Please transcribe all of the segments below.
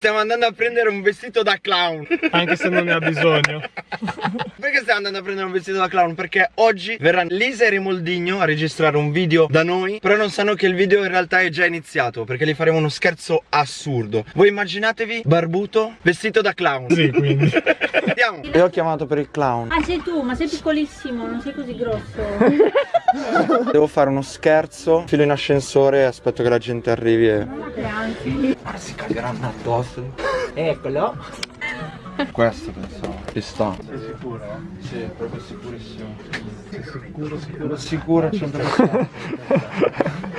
Stiamo andando a prendere un vestito da clown. Anche se non ne ha bisogno. Perché stiamo andando a prendere un vestito da clown? Perché oggi verrà Lisa e Rimoldigno a registrare un video da noi Però non sanno che il video in realtà è già iniziato Perché gli faremo uno scherzo assurdo. Voi immaginatevi barbuto vestito da clown. Sì quindi Andiamo. Io ho chiamato per il clown. Ah sei tu, ma sei piccolissimo, non sei così grosso. Devo fare uno scherzo. Filo in ascensore e aspetto che la gente arrivi e... Grazie Ora si cagheranno addosso. Eccolo. Questo pensavo Ci sta. Sei sicuro? Sì, proprio sicurissimo. Sei sicuro, sicuro? Sicuro al 100%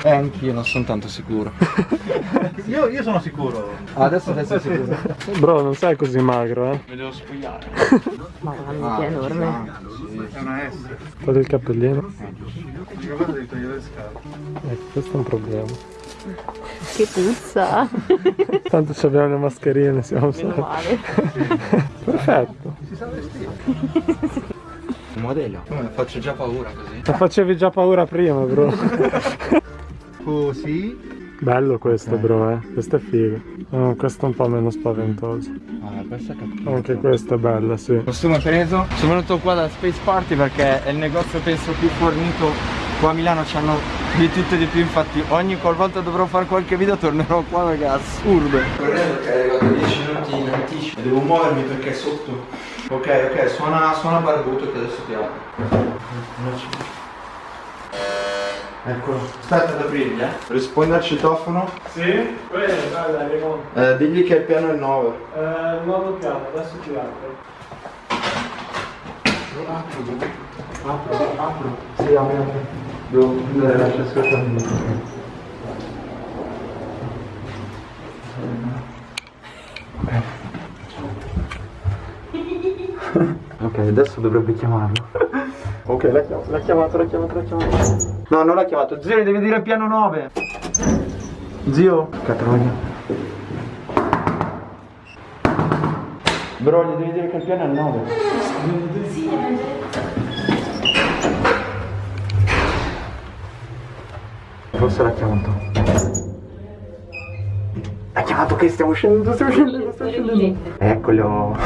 Eh anch'io non sono tanto sicuro. Io, io sono sicuro. Ah, Adesso sei sicuro. Bro non sei così magro eh. Mi devo spogliare. Mamma mia, è enorme. È una S. Togli il cappellino. Eh, Ecco questo è un problema Che puzza. Tanto ci abbiamo le mascherine siamo Meno male. Perfetto. Un modello. Come faccio già paura così. Ma facevi già paura prima bro. Così. Bello questo bro eh. Questo è figo. Oh, Questo è un po' meno spaventoso. Ah questa è cattiva. Anche questa è bella sì. Costume preso? Sono venuto qua da Space Party perché è il negozio penso più fornito Qua a Milano. C'hanno di tutto e di più Infatti ogni qualvolta dovrò fare qualche video tornerò qua perché è assurdo. Correndo che è arrivato 10 minuti in anticipo Devo muovermi perché è sotto. Ok ok suona, suona barbuto che adesso ti apro. Eccolo Aspetta ad aprirgli eh. Rispondi al citofono. Sì? Bene dai dai Raimondo eh, Digli che il piano è il 9 eh, Nuovo piano adesso ti apro. Apro, apro. Sì, apri, apri. Devo chiudere l'accessore Ok, adesso dovrebbe chiamarlo. ok, l'ha chiamato, l'ha chiamato, l'ha chiamato, l'ha chiamato. No, non l'ha chiamato. Zio, devi dire piano 9. Zio. Catrogna. Bro, gli devi dire che il piano è il 9. Forse l'ha chiamato. L'ha chiamato che stiamo scendendo, stiamo scendendo, stiamo scendendo. Eccolo.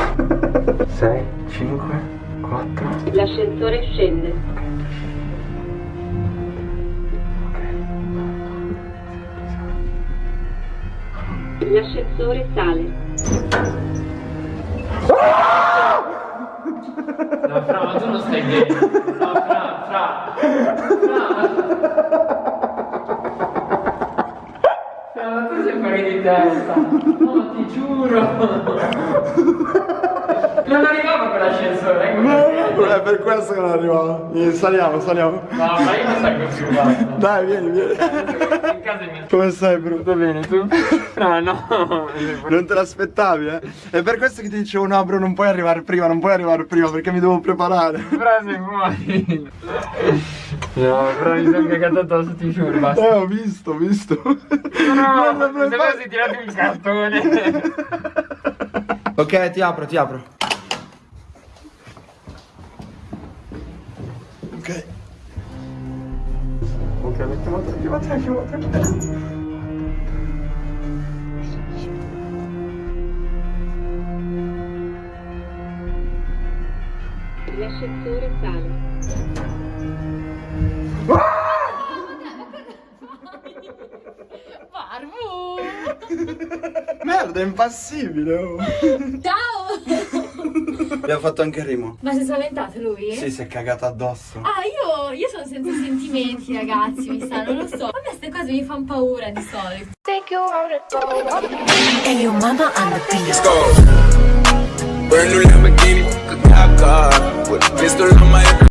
6, 5, 4. L'ascensore scende L'ascensore sale No, Fra, ma tu non stai bene. No, Fra, Fra. Fra. Fra, ma tu sei fuori di testa. No, ti giuro. Non arrivava quell'ascensore, perché. È per questo che non arrivavo. Saliamo, saliamo. No, ma io non salgo più, basta. Dai, vieni, vieni. Come stai, bro? Tutto bene, tu? Fra, no. Non te l'aspettavi, eh? È per questo che ti dicevo, no, bro, non puoi arrivare prima, non puoi arrivare prima, perché mi devo preparare. Fra, sei fuori. No, Fra, mi sono cagato addosso, ti giuro, basta. Eh, ho visto, ho visto. No, Guarda, no, bro, se si tirato un cartone. Ok, ti apro, ti apro. Ok, l'ho chiamato, l'ho chiamato, l'ho chiamato. L'ascensore sale Merda, è impassibile. Oh. Ciao! Abbiamo fatto anche il rimo. Ma si è spaventato lui? Sì, si è cagato addosso. Ah, io, io sono senza sentimenti, ragazzi, mi sa, non lo so. A me queste cose mi fanno paura di solito. And your mama on the beat. Brand new Lamborghini, a cop car with a pistol on my